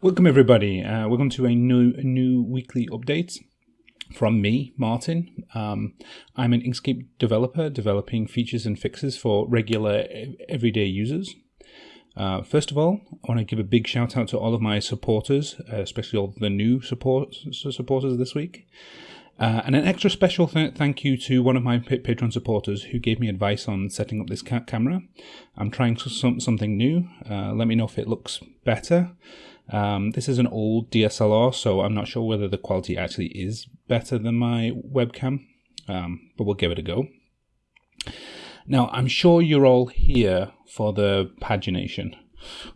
Welcome everybody. Uh, welcome to a new a new weekly update from me, Martin. Um, I'm an Inkscape developer developing features and fixes for regular everyday users. Uh, first of all, I want to give a big shout out to all of my supporters, uh, especially all the new support supporters this week. Uh, and an extra special th thank you to one of my Patreon supporters who gave me advice on setting up this ca camera. I'm trying some, something new. Uh, let me know if it looks better. Um, this is an old DSLR, so I'm not sure whether the quality actually is better than my webcam, um, but we'll give it a go. Now, I'm sure you're all here for the pagination,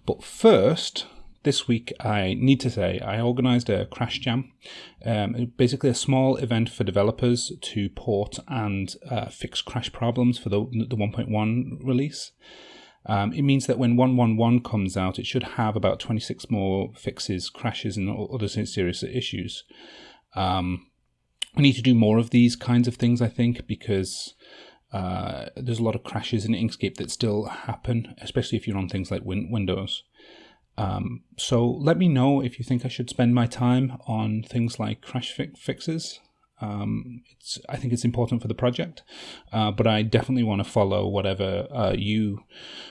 but first, this week I need to say I organized a crash jam, um, basically a small event for developers to port and uh, fix crash problems for the, the 1.1 release. Um, it means that when 111 comes out, it should have about 26 more fixes, crashes, and other serious issues. Um, we need to do more of these kinds of things, I think, because uh, there's a lot of crashes in Inkscape that still happen, especially if you're on things like win Windows. Um, so let me know if you think I should spend my time on things like crash fi fixes. Um, it's I think it's important for the project, uh, but I definitely want to follow whatever uh, you,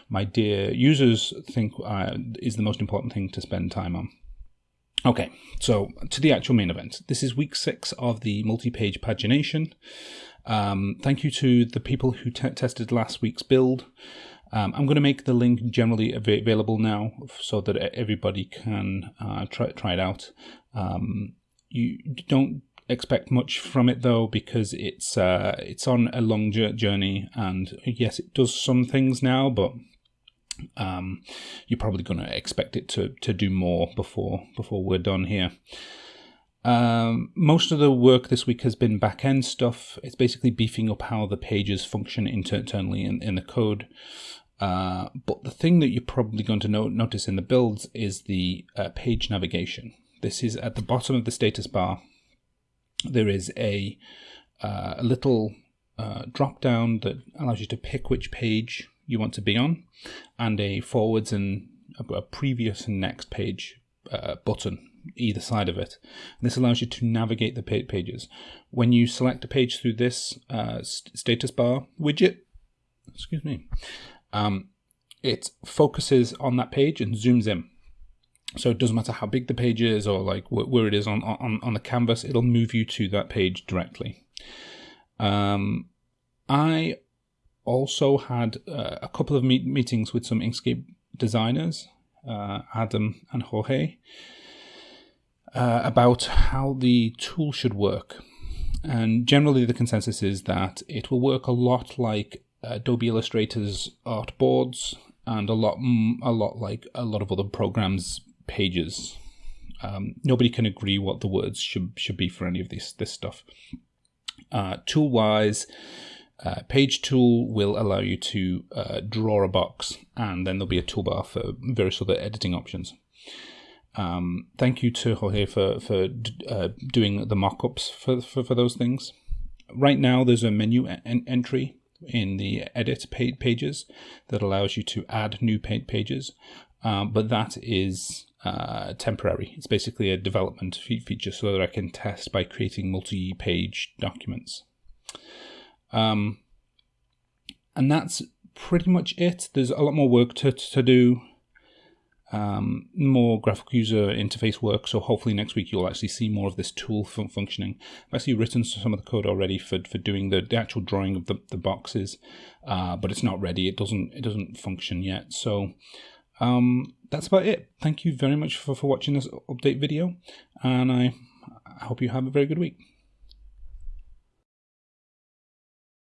my dear users, think uh, is the most important thing to spend time on. Okay, so to the actual main event. This is week six of the multi-page pagination. Um, thank you to the people who tested last week's build. Um, I'm going to make the link generally av available now so that everybody can uh, try, try it out. Um, you don't expect much from it though because it's uh, it's on a long journey and yes it does some things now but um, you're probably going to expect it to to do more before before we're done here. Um, most of the work this week has been back end stuff. It's basically beefing up how the pages function internally in, in the code. Uh, but the thing that you're probably going to notice in the builds is the uh, page navigation. This is at the bottom of the status bar there is a, uh, a little uh, drop down that allows you to pick which page you want to be on and a forwards and a, previous and next page uh, button either side of it. And this allows you to navigate the pages. When you select a page through this uh, status bar widget, excuse me, um, it focuses on that page and zooms in. So it doesn't matter how big the page is or like where it is on, on, on the canvas, it'll move you to that page directly. Um, I also had uh, a couple of meet meetings with some Inkscape designers, uh, Adam and Jorge, uh, about how the tool should work. And generally the consensus is that it will work a lot like Adobe Illustrator's artboards and a lot a lot like a lot of other programs pages. Um, nobody can agree what the words should should be for any of this this stuff. Uh, tool wise, uh, page tool will allow you to uh, draw a box, and then there'll be a toolbar for various other editing options. Um, thank you to Jorge for for uh, doing the mock-ups for, for, for those things. Right now, there's a menu en entry in the edit pages that allows you to add new pages, um, but that is uh, temporary. It's basically a development feature so that I can test by creating multi-page documents. Um, and that's pretty much it. There's a lot more work to, to do, um, more graphical user interface work. So hopefully next week you'll actually see more of this tool fun functioning. I've actually written some of the code already for, for doing the, the actual drawing of the, the boxes, uh, but it's not ready. It doesn't it doesn't function yet. So um, that's about it. Thank you very much for, for watching this update video, and I, I hope you have a very good week.